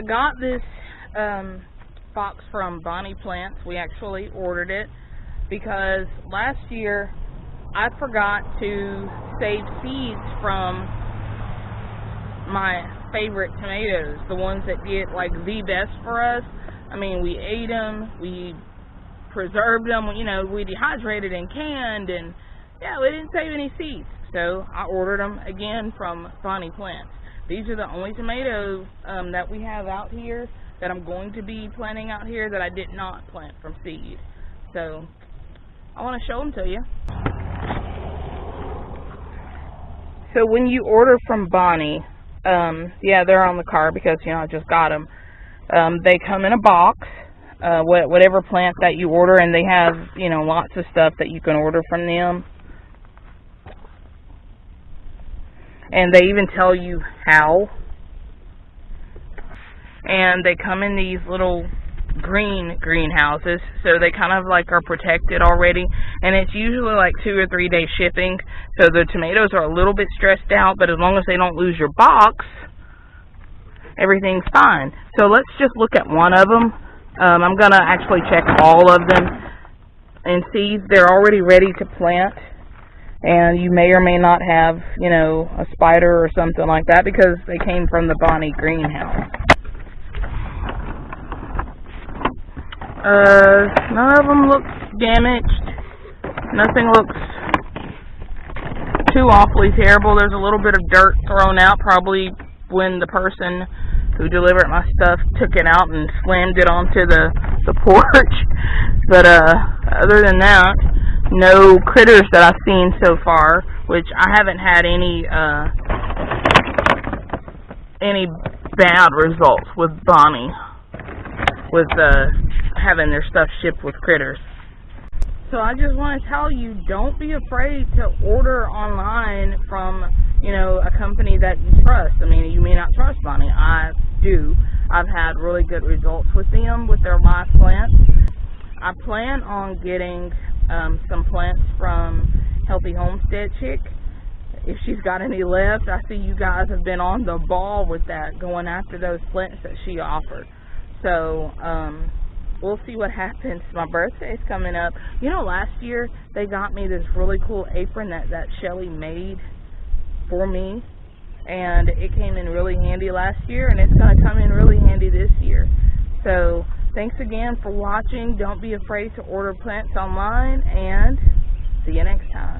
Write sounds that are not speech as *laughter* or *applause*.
I got this um, box from Bonnie Plants. We actually ordered it because last year I forgot to save seeds from my favorite tomatoes, the ones that get like the best for us. I mean, we ate them, we preserved them, you know, we dehydrated and canned, and yeah, we didn't save any seeds. So I ordered them again from Bonnie Plants. These are the only tomatoes um, that we have out here that I'm going to be planting out here that I did not plant from seed. So I want to show them to you. So when you order from Bonnie, um, yeah, they're on the car because, you know, I just got them. Um, they come in a box, uh, whatever plant that you order, and they have, you know, lots of stuff that you can order from them. And they even tell you how. And they come in these little green greenhouses. So they kind of like are protected already. And it's usually like two or three day shipping. So the tomatoes are a little bit stressed out but as long as they don't lose your box everything's fine. So let's just look at one of them um, I'm gonna actually check all of them and see. They're already ready to plant and you may or may not have you know a spider or something like that because they came from the Bonnie greenhouse Uh, none of them look damaged. Nothing looks too awfully terrible. There's a little bit of dirt thrown out, probably when the person who delivered my stuff took it out and slammed it onto the, the *laughs* porch. But, uh, other than that, no critters that I've seen so far, which I haven't had any, uh, any bad results with Bonnie. With, uh, having their stuff shipped with critters. So I just want to tell you, don't be afraid to order online from, you know, a company that you trust. I mean, you may not trust Bonnie. I do. I've had really good results with them with their live plants. I plan on getting um, some plants from Healthy Homestead Chick. If she's got any left, I see you guys have been on the ball with that, going after those plants that she offered. So, um, we'll see what *laughs* happens. My birthday's coming up. You know, last year they got me this really cool apron that that Shelly made for me, and it came in really handy last year, and it's going to come in really handy this year. So thanks again for watching. Don't be afraid to order plants online, and see you next time.